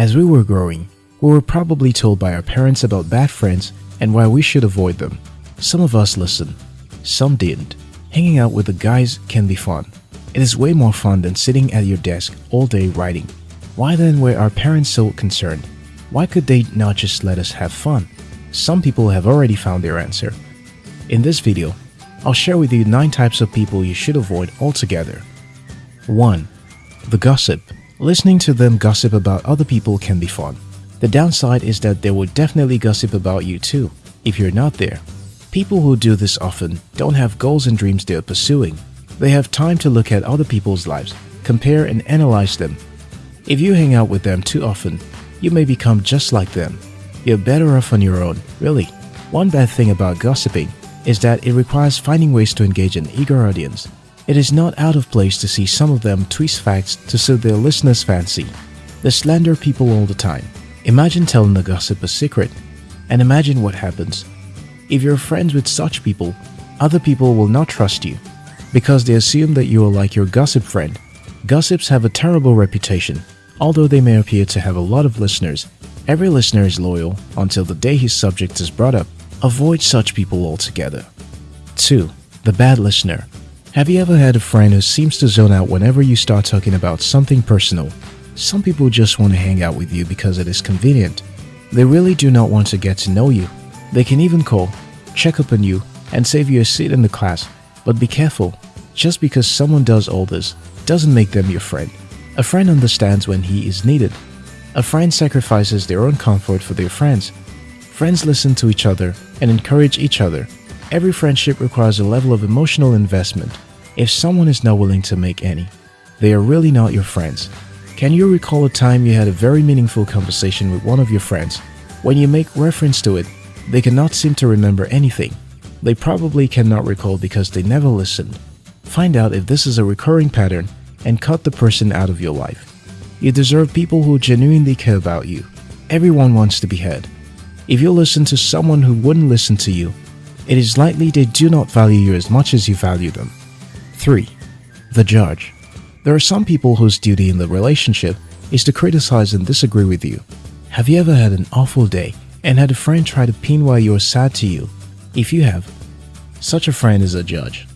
As we were growing, we were probably told by our parents about bad friends and why we should avoid them. Some of us listened, some didn't. Hanging out with the guys can be fun. It is way more fun than sitting at your desk all day writing. Why then were our parents so concerned? Why could they not just let us have fun? Some people have already found their answer. In this video, I'll share with you 9 types of people you should avoid altogether. 1. The gossip. Listening to them gossip about other people can be fun. The downside is that they will definitely gossip about you too, if you're not there. People who do this often don't have goals and dreams they're pursuing. They have time to look at other people's lives, compare and analyze them. If you hang out with them too often, you may become just like them. You're better off on your own, really. One bad thing about gossiping is that it requires finding ways to engage an eager audience. It is not out of place to see some of them twist facts to suit their listeners' fancy. They slander people all the time. Imagine telling the gossip a secret, and imagine what happens. If you're friends with such people, other people will not trust you because they assume that you are like your gossip friend. Gossips have a terrible reputation. Although they may appear to have a lot of listeners, every listener is loyal until the day his subject is brought up. Avoid such people altogether. 2. The bad listener. Have you ever had a friend who seems to zone out whenever you start talking about something personal? Some people just want to hang out with you because it is convenient. They really do not want to get to know you. They can even call, check up on you, and save you a seat in the class. But be careful, just because someone does all this doesn't make them your friend. A friend understands when he is needed. A friend sacrifices their own comfort for their friends. Friends listen to each other and encourage each other Every friendship requires a level of emotional investment. If someone is not willing to make any, they are really not your friends. Can you recall a time you had a very meaningful conversation with one of your friends? When you make reference to it, they cannot seem to remember anything. They probably cannot recall because they never listened. Find out if this is a recurring pattern and cut the person out of your life. You deserve people who genuinely care about you. Everyone wants to be heard. If you listen to someone who wouldn't listen to you, it is likely they do not value you as much as you value them. 3. The judge. There are some people whose duty in the relationship is to criticize and disagree with you. Have you ever had an awful day and had a friend try to pin why you are sad to you? If you have, such a friend is a judge.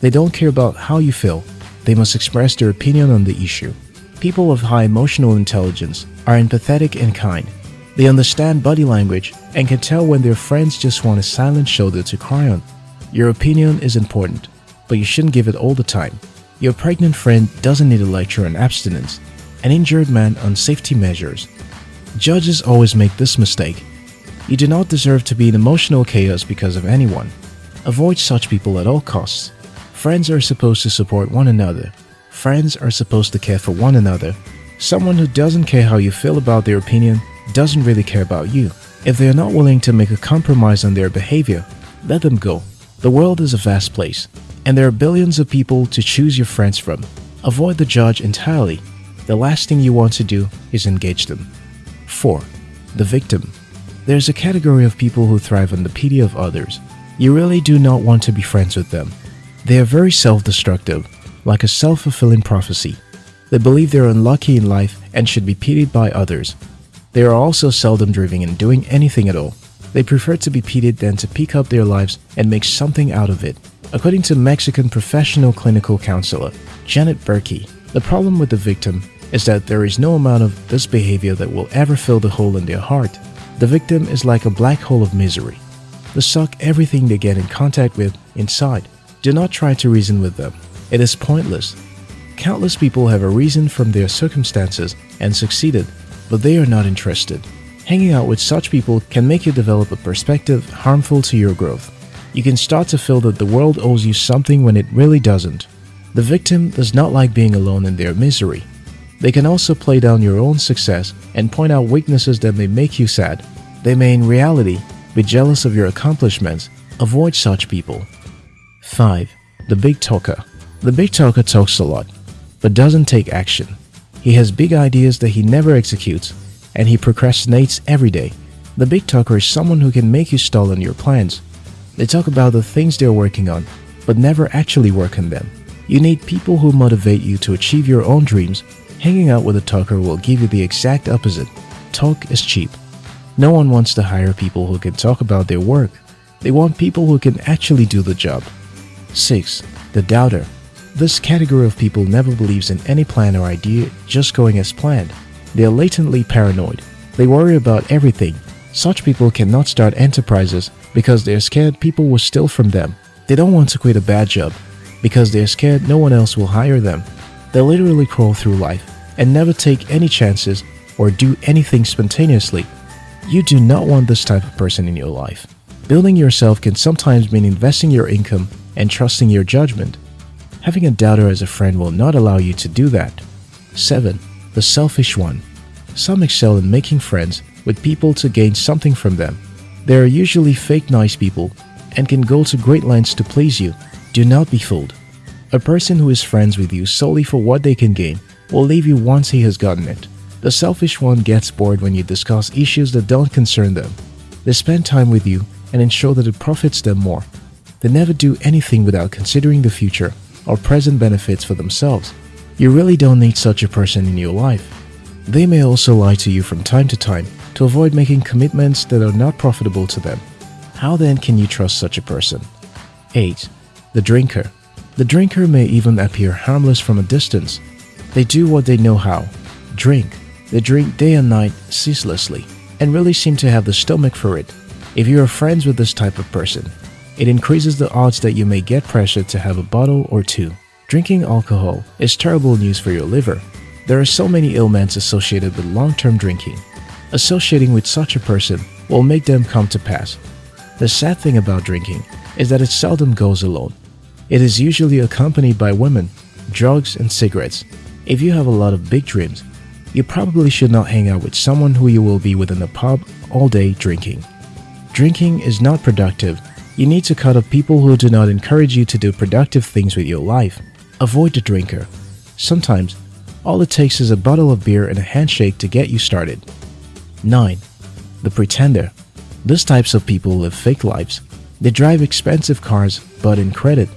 They don't care about how you feel, they must express their opinion on the issue. People of high emotional intelligence are empathetic and kind. They understand body language and can tell when their friends just want a silent shoulder to cry on. Your opinion is important, but you shouldn't give it all the time. Your pregnant friend doesn't need a lecture on abstinence, an injured man on safety measures. Judges always make this mistake. You do not deserve to be in emotional chaos because of anyone. Avoid such people at all costs. Friends are supposed to support one another. Friends are supposed to care for one another. Someone who doesn't care how you feel about their opinion doesn't really care about you. If they are not willing to make a compromise on their behavior, let them go. The world is a vast place, and there are billions of people to choose your friends from. Avoid the judge entirely. The last thing you want to do is engage them. 4. The victim. There's a category of people who thrive on the pity of others. You really do not want to be friends with them. They are very self-destructive, like a self-fulfilling prophecy. They believe they're unlucky in life and should be pitied by others. They are also seldom driven in doing anything at all. They prefer to be pitied than to pick up their lives and make something out of it. According to Mexican professional clinical counselor Janet Berkey, the problem with the victim is that there is no amount of this behavior that will ever fill the hole in their heart. The victim is like a black hole of misery. They suck everything they get in contact with inside. Do not try to reason with them. It is pointless. Countless people have arisen from their circumstances and succeeded but they are not interested. Hanging out with such people can make you develop a perspective harmful to your growth. You can start to feel that the world owes you something when it really doesn't. The victim does not like being alone in their misery. They can also play down your own success and point out weaknesses that may make you sad. They may in reality be jealous of your accomplishments. Avoid such people. 5. The Big Talker The big talker talks a lot, but doesn't take action. He has big ideas that he never executes, and he procrastinates every day. The big talker is someone who can make you stall on your plans. They talk about the things they're working on, but never actually work on them. You need people who motivate you to achieve your own dreams. Hanging out with a talker will give you the exact opposite. talk is cheap. No one wants to hire people who can talk about their work. They want people who can actually do the job. 6. The doubter. This category of people never believes in any plan or idea just going as planned. They are latently paranoid. They worry about everything. Such people cannot start enterprises because they are scared people will steal from them. They don't want to quit a bad job because they are scared no one else will hire them. They literally crawl through life and never take any chances or do anything spontaneously. You do not want this type of person in your life. Building yourself can sometimes mean investing your income and trusting your judgment. Having a doubter as a friend will not allow you to do that. 7. The selfish one. Some excel in making friends with people to gain something from them. They are usually fake nice people and can go to great lengths to please you. Do not be fooled. A person who is friends with you solely for what they can gain will leave you once he has gotten it. The selfish one gets bored when you discuss issues that don't concern them. They spend time with you and ensure that it profits them more. They never do anything without considering the future or present benefits for themselves. You really don't need such a person in your life. They may also lie to you from time to time to avoid making commitments that are not profitable to them. How then can you trust such a person? 8. The drinker. The drinker may even appear harmless from a distance. They do what they know how drink. They drink day and night ceaselessly and really seem to have the stomach for it. If you are friends with this type of person, it increases the odds that you may get pressured to have a bottle or two. Drinking alcohol is terrible news for your liver. There are so many ailments associated with long-term drinking. Associating with such a person will make them come to pass. The sad thing about drinking is that it seldom goes alone. It is usually accompanied by women, drugs, and cigarettes. If you have a lot of big dreams, you probably should not hang out with someone who you will be within a pub all day drinking. Drinking is not productive you need to cut off people who do not encourage you to do productive things with your life. Avoid the drinker. Sometimes, all it takes is a bottle of beer and a handshake to get you started. 9. The Pretender These types of people live fake lives. They drive expensive cars but in credit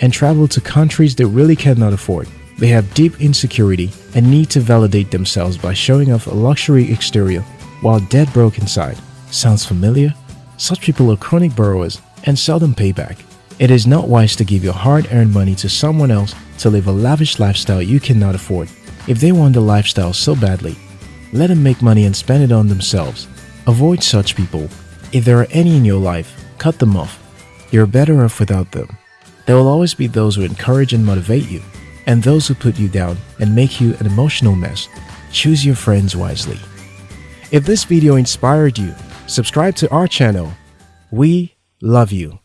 and travel to countries they really cannot afford. They have deep insecurity and need to validate themselves by showing off a luxury exterior while dead broke inside. Sounds familiar? Such people are chronic borrowers and seldom pay back. It is not wise to give your hard-earned money to someone else to live a lavish lifestyle you cannot afford. If they want the lifestyle so badly, let them make money and spend it on themselves. Avoid such people. If there are any in your life, cut them off. You're better off without them. There will always be those who encourage and motivate you, and those who put you down and make you an emotional mess. Choose your friends wisely. If this video inspired you, subscribe to our channel. We Love you.